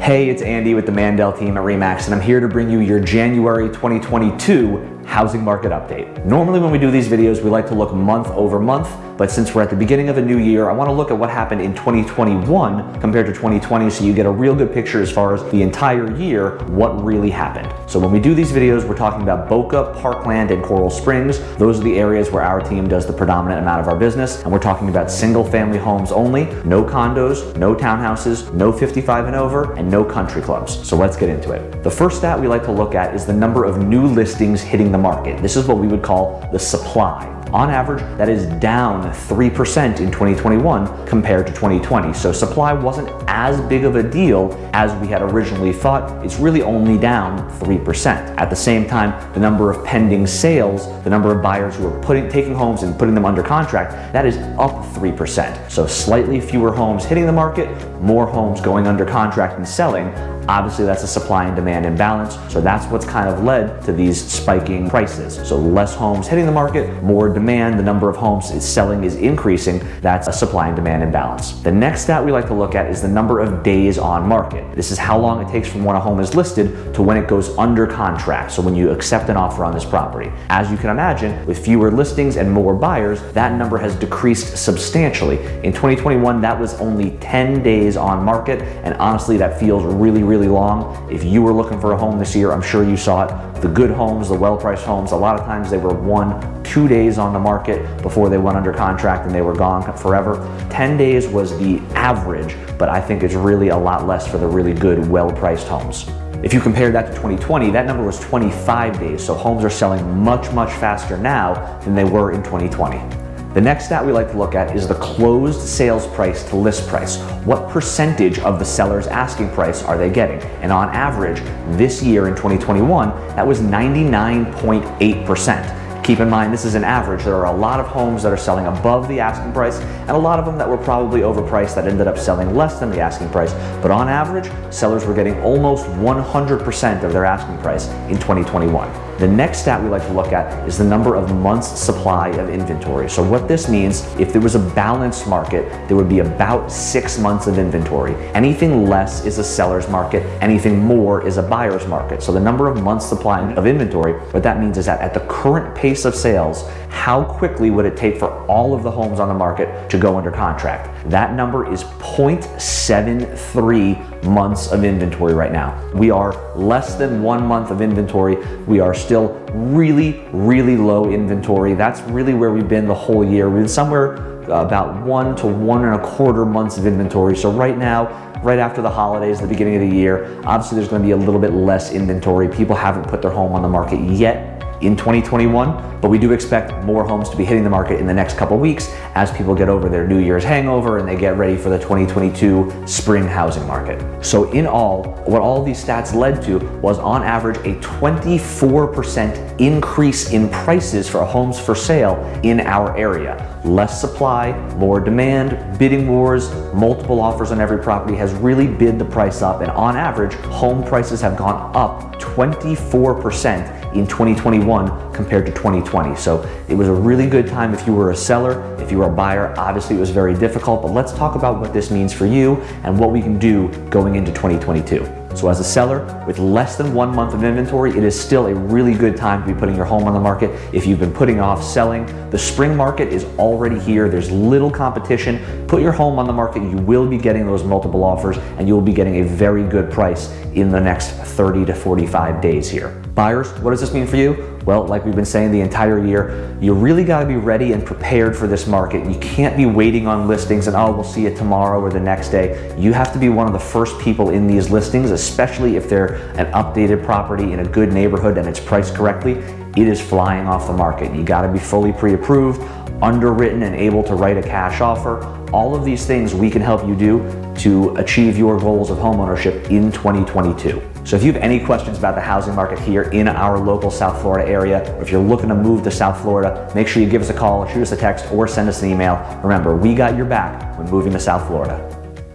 Hey, it's Andy with the Mandel team at REMAX, and I'm here to bring you your January 2022 housing market update. Normally when we do these videos, we like to look month over month, but since we're at the beginning of a new year, I wanna look at what happened in 2021 compared to 2020 so you get a real good picture as far as the entire year, what really happened. So when we do these videos, we're talking about Boca, Parkland, and Coral Springs. Those are the areas where our team does the predominant amount of our business, and we're talking about single family homes only, no condos, no townhouses, no 55 and over, and no country clubs. So let's get into it. The first stat we like to look at is the number of new listings hitting the the market. This is what we would call the supply. On average, that is down 3% in 2021 compared to 2020. So supply wasn't as big of a deal as we had originally thought. It's really only down 3%. At the same time, the number of pending sales, the number of buyers who are putting, taking homes and putting them under contract, that is up 3%. So slightly fewer homes hitting the market, more homes going under contract and selling. Obviously, that's a supply and demand imbalance. So that's what's kind of led to these spiking prices. So less homes hitting the market, more demand, the number of homes is selling is increasing. That's a supply and demand imbalance. The next stat we like to look at is the number of days on market. This is how long it takes from when a home is listed to when it goes under contract. So when you accept an offer on this property. As you can imagine, with fewer listings and more buyers, that number has decreased substantially. In 2021, that was only 10 days on market. And honestly, that feels really, really really long. If you were looking for a home this year, I'm sure you saw it. The good homes, the well-priced homes, a lot of times they were one, two days on the market before they went under contract and they were gone forever. 10 days was the average, but I think it's really a lot less for the really good, well-priced homes. If you compare that to 2020, that number was 25 days, so homes are selling much, much faster now than they were in 2020. The next stat we like to look at is the closed sales price to list price. What percentage of the seller's asking price are they getting? And on average, this year in 2021, that was 99.8%. Keep in mind, this is an average. There are a lot of homes that are selling above the asking price and a lot of them that were probably overpriced that ended up selling less than the asking price. But on average, sellers were getting almost 100% of their asking price in 2021. The next stat we like to look at is the number of months supply of inventory. So what this means, if there was a balanced market, there would be about six months of inventory. Anything less is a seller's market, anything more is a buyer's market. So the number of months supply of inventory, what that means is that at the current pace of sales, how quickly would it take for all of the homes on the market to go under contract? That number is 0.73 months of inventory right now. We are less than one month of inventory. We are still really, really low inventory. That's really where we've been the whole year. We've been somewhere uh, about one to one and a quarter months of inventory. So right now, right after the holidays, the beginning of the year, obviously there's gonna be a little bit less inventory. People haven't put their home on the market yet in 2021, but we do expect more homes to be hitting the market in the next couple weeks as people get over their New Year's hangover and they get ready for the 2022 spring housing market. So in all, what all these stats led to was on average a 24% increase in prices for homes for sale in our area. Less supply, more demand, bidding wars, multiple offers on every property has really bid the price up and on average, home prices have gone up 24% in 2021 compared to 2020. So it was a really good time if you were a seller, if you were a buyer, obviously it was very difficult, but let's talk about what this means for you and what we can do going into 2022. So as a seller with less than one month of inventory, it is still a really good time to be putting your home on the market. If you've been putting off selling, the spring market is already here. There's little competition. Put your home on the market. You will be getting those multiple offers and you will be getting a very good price in the next 30 to 45 days here. Buyers, what does this mean for you? Well, like we've been saying the entire year, you really got to be ready and prepared for this market. You can't be waiting on listings and, oh, we'll see it tomorrow or the next day. You have to be one of the first people in these listings, especially if they're an updated property in a good neighborhood and it's priced correctly. It is flying off the market. You got to be fully pre-approved, underwritten and able to write a cash offer. All of these things we can help you do to achieve your goals of homeownership in 2022. So if you have any questions about the housing market here in our local South Florida area, or if you're looking to move to South Florida, make sure you give us a call, shoot us a text, or send us an email. Remember, we got your back when moving to South Florida.